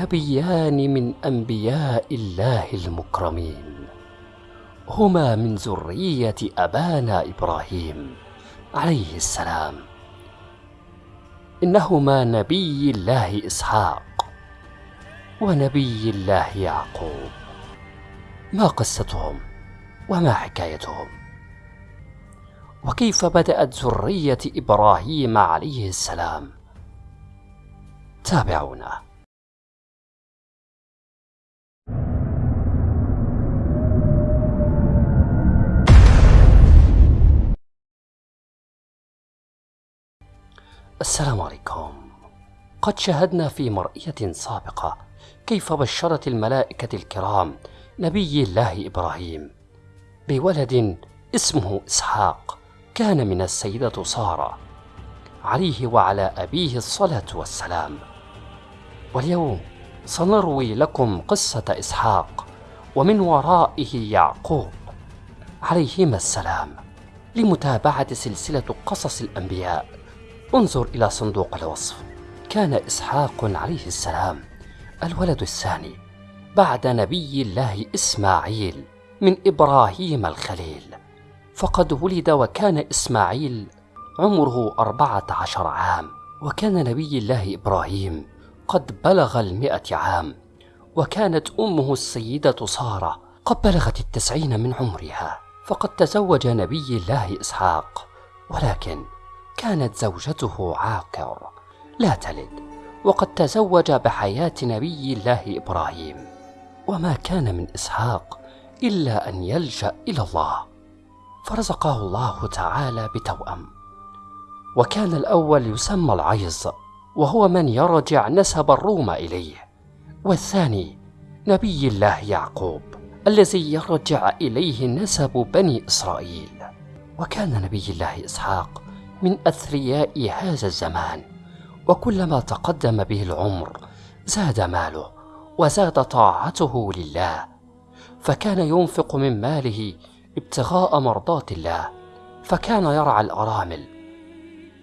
نبيان من أنبياء الله المكرمين هما من ذرية أبانا إبراهيم عليه السلام. إنهما نبي الله إسحاق ونبي الله يعقوب. ما قصتهم وما حكايتهم؟ وكيف بدأت ذرية إبراهيم عليه السلام؟ تابعونا. السلام عليكم. قد شاهدنا في مرئية سابقة كيف بشرت الملائكة الكرام نبي الله إبراهيم؟ بولد اسمه إسحاق كان من السيدة سارة عليه وعلى أبيه الصلاة والسلام. واليوم سنروي لكم قصة إسحاق ومن ورائه يعقوب عليهما السلام لمتابعة سلسلة قصص الأنبياء. انظر إلى صندوق الوصف. كان إسحاق عليه السلام الولد الثاني بعد نبي الله إسماعيل من إبراهيم الخليل. فقد ولد وكان إسماعيل عمره أربعة عشر عام وكان نبي الله إبراهيم قد بلغ المئة عام وكانت أمه السيدة سارة قد بلغت التسعين من عمرها. فقد تزوج نبي الله إسحاق ولكن كانت زوجته عاقر. لا تلد وقد تزوج بحياة نبي الله إبراهيم. وما كان من إسحاق إلا أن يلجأ إلى الله. فرزقه الله تعالى بتوأم. وكان الأول يسمى العيظ وهو من يرجع نسب الروم إليه. والثاني نبي الله يعقوب الذي يرجع إليه نسب بني إسرائيل. وكان نبي الله إسحاق من أثرياء هذا الزمان وكلما تقدم به العمر زاد ماله وزاد طاعته لله فكان ينفق من ماله ابتغاء مرضات الله فكان يرعى الأرامل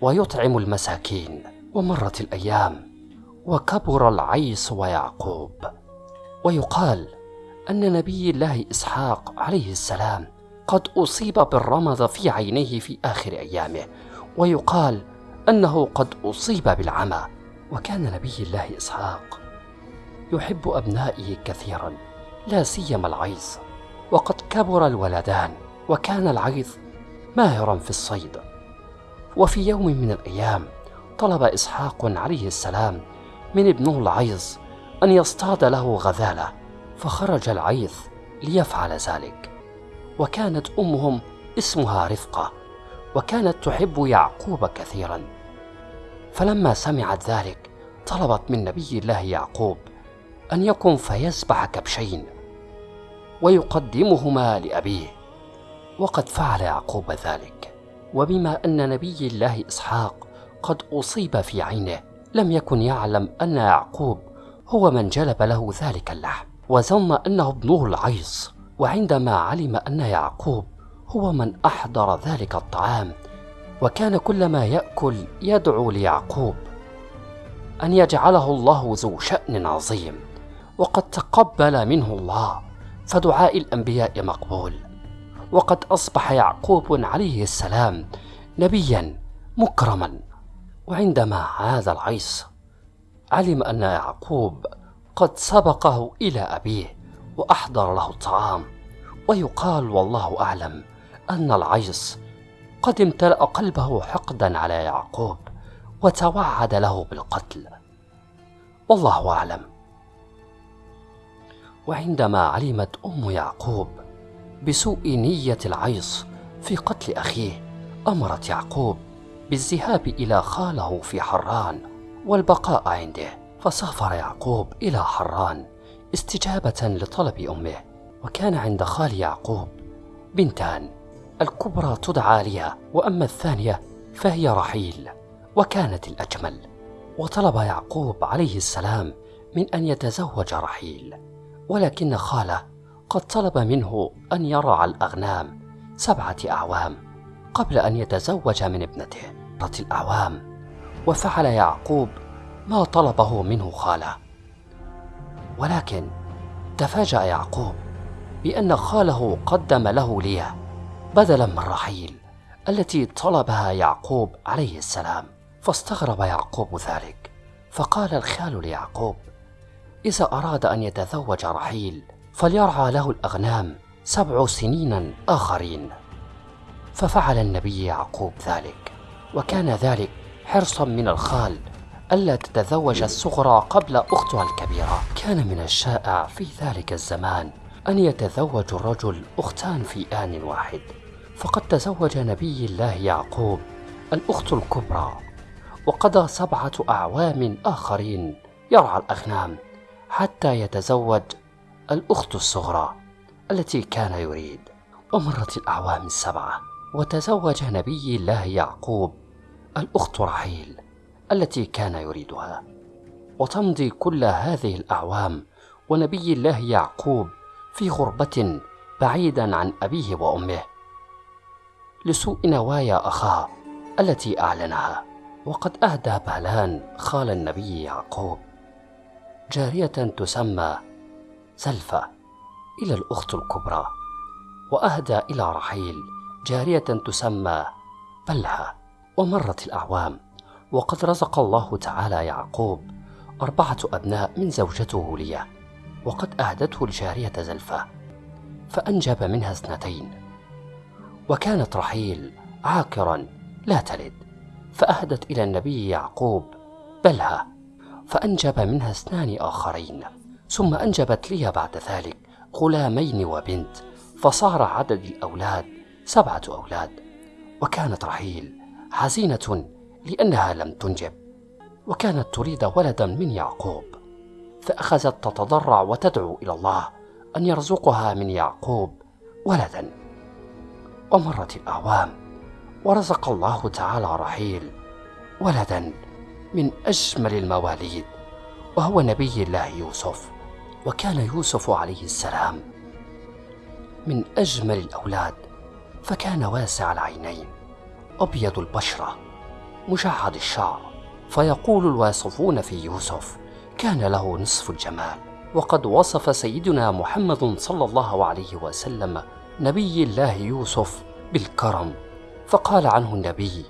ويطعم المساكين ومرت الأيام وكبر العيس ويعقوب. ويقال أن نبي الله إسحاق عليه السلام قد أصيب بالرمض في عينيه في آخر أيامه ويقال أنه قد أصيب بالعمى وكان نبي الله إسحاق يحب أبنائه كثيرا لا سيما العيظ وقد كبر الولدان وكان العيظ ماهرا في الصيد. وفي يوم من الأيام طلب إسحاق عليه السلام من ابنه العيظ أن يصطاد له غزالة فخرج العيظ ليفعل ذلك وكانت أمهم اسمها رفقة. وكانت تحب يعقوب كثيرا. فلما سمعت ذلك طلبت من نبي الله يعقوب أن يقم فيذبح كبشين ويقدمهما لأبيه. وقد فعل يعقوب ذلك. وبما أن نبي الله إسحاق قد أصيب في عينه لم يكن يعلم أن يعقوب هو من جلب له ذلك اللحم. وظن أنه ابنه العيص وعندما علم أن يعقوب هو من أحضر ذلك الطعام وكان كلما يأكل يدعو ليعقوب أن يجعله الله ذو شأن عظيم وقد تقبل منه الله فدعاء الأنبياء مقبول. وقد أصبح يعقوب عليه السلام نبيا مكرما. وعندما هذا العيس علم أن يعقوب قد سبقه إلى أبيه وأحضر له الطعام ويقال والله أعلم أن العيس قد امتلأ قلبه حقدا على يعقوب وتوعد له بالقتل. والله أعلم. وعندما علمت أم يعقوب بسوء نية العيص في قتل أخيه أمرت يعقوب بالذهاب إلى خاله في حران والبقاء عنده. فسافر يعقوب إلى حران استجابة لطلب أمه وكان عند خال يعقوب بنتان. الكبرى تدعى ليا وأما الثانية فهي رحيل وكانت الأجمل. وطلب يعقوب عليه السلام من أن يتزوج رحيل ولكن خاله قد طلب منه أن يرعى الأغنام سبعة أعوام قبل أن يتزوج من ابنته مرت الأعوام. وفعل يعقوب ما طلبه منه خاله. ولكن تفاجأ يعقوب بأن خاله قدم له ليا بدلا من رحيل التي طلبها يعقوب عليه السلام فاستغرب يعقوب ذلك فقال الخال ليعقوب إذا أراد أن يتزوج رحيل فليرعى له الأغنام سبع سنين آخرين. ففعل النبي يعقوب ذلك وكان ذلك حرصا من الخال ألا تتزوج الصغرى قبل أختها الكبيرة. كان من الشائع في ذلك الزمان أن يتزوج الرجل أختان في آن واحد فقد تزوج نبي الله يعقوب الأخت الكبرى وقضى سبعة أعوام آخرين يرعى الأغنام حتى يتزوج الأخت الصغرى التي كان يريد. ومرت الأعوام السبعة وتزوج نبي الله يعقوب الأخت رحيل التي كان يريدها. وتمضي كل هذه الأعوام ونبي الله يعقوب في غربة بعيدا عن أبيه وأمه لسوء نوايا أخاه التي أعلنها. وقد أهدى بالان خال النبي يعقوب. جارية تسمى زلفة إلى الأخت الكبرى. وأهدى إلى رحيل جارية تسمى بلها ومرت الأعوام. وقد رزق الله تعالى يعقوب أربعة أبناء من زوجته ليا. وقد أهدته الجارية زلفة فأنجب منها اثنتين. وكانت رحيل عاكرا لا تلد فأهدت إلى النبي يعقوب بلها فأنجب منها اثنان آخرين. ثم أنجبت لي بعد ذلك غلامين وبنت فصار عدد الأولاد سبعة أولاد. وكانت رحيل حزينة لأنها لم تنجب وكانت تريد ولدا من يعقوب. فأخذت تتضرع وتدعو إلى الله أن يرزقها من يعقوب ولدا. ومرت الأعوام ورزق الله تعالى رحيل ولدا من أجمل المواليد وهو نبي الله يوسف وكان يوسف عليه السلام من أجمل الأولاد فكان واسع العينين أبيض البشرة مجعد الشعر فيقول الواصفون في يوسف كان له نصف الجمال. وقد وصف سيدنا محمد صلى الله عليه وسلم نبي الله يوسف بالكرم. فقال عنه النبي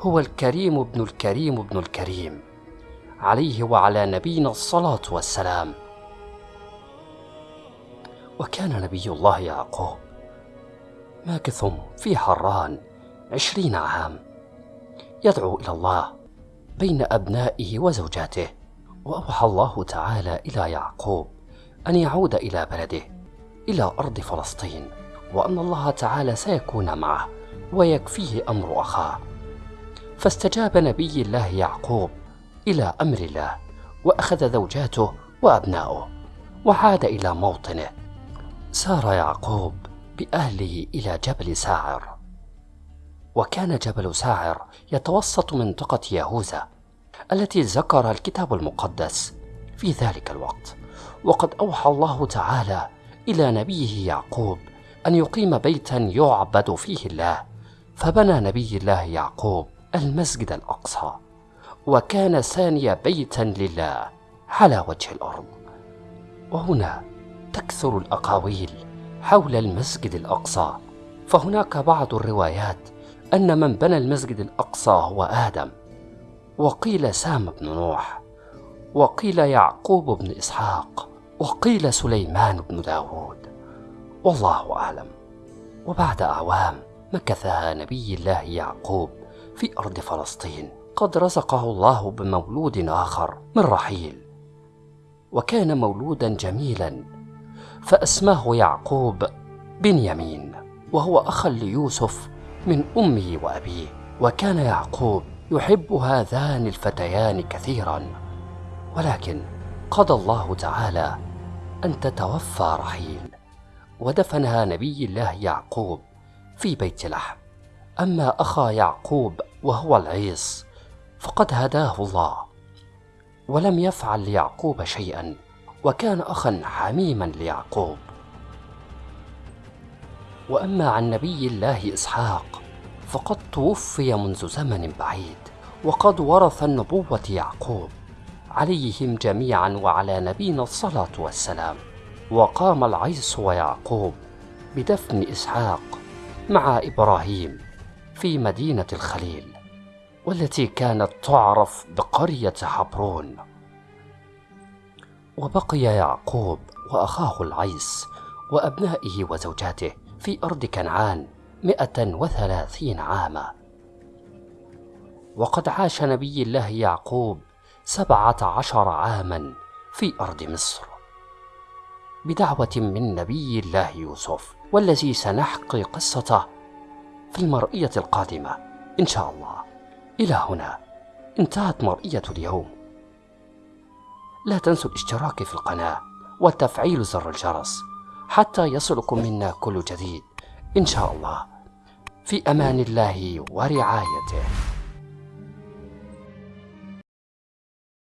هو الكريم ابن الكريم ابن الكريم. عليه وعلى نبينا الصلاة والسلام. وكان نبي الله يعقوب ماكث في حران عشرين عام. يدعو إلى الله بين أبنائه وزوجاته. وأوحى الله تعالى إلى يعقوب أن يعود إلى بلده إلى أرض فلسطين وأن الله تعالى سيكون معه ويكفيه أمر أخاه. فاستجاب نبي الله يعقوب إلى أمر الله وأخذ زوجاته وأبناؤه وعاد إلى موطنه. سار يعقوب بأهله إلى جبل ساعر. وكان جبل ساعر يتوسط منطقة يهوذا التي ذكر الكتاب المقدس في ذلك الوقت. وقد أوحى الله تعالى إلى نبيه يعقوب أن يقيم بيتا يعبد فيه الله فبنى نبي الله يعقوب المسجد الأقصى وكان ثاني بيتا لله على وجه الأرض. وهنا تكثر الأقاويل حول المسجد الأقصى. فهناك بعض الروايات أن من بنى المسجد الأقصى هو آدم. وقيل سام بن نوح وقيل يعقوب بن إسحاق وقيل سليمان بن داود. والله أعلم. وبعد أعوام مكثها نبي الله يعقوب في أرض فلسطين قد رزقه الله بمولود آخر من رحيل. وكان مولودا جميلا فأسماه يعقوب بنيامين وهو أخا ليوسف من أمه وأبيه. وكان يعقوب يحب هذان الفتيان كثيرا. ولكن قضى الله تعالى أن تتوفى رحيل. ودفنها نبي الله يعقوب في بيت لحم. أما أخا يعقوب وهو العيص فقد هداه الله. ولم يفعل ليعقوب شيئا وكان أخا حميما ليعقوب. وأما عن نبي الله إسحاق فقد توفي منذ زمن بعيد وقد ورث النبوة يعقوب. عليهم جميعا وعلى نبينا الصلاة والسلام. وقام العيس ويعقوب بدفن إسحاق مع إبراهيم في مدينة الخليل والتي كانت تعرف بقرية حبرون. وبقي يعقوب وأخاه العيس وأبنائه وزوجاته في أرض كنعان. مئة وثلاثين عاما. وقد عاش نبي الله يعقوب سبعة عشر عاما في أرض مصر. بدعوة من نبي الله يوسف والذي سنحكي قصته في المرئية القادمة إن شاء الله. إلى هنا انتهت مرئية اليوم. لا تنسوا الاشتراك في القناة وتفعيل زر الجرس حتى يصلكم منا كل جديد إن شاء الله. في أمان الله ورعايته.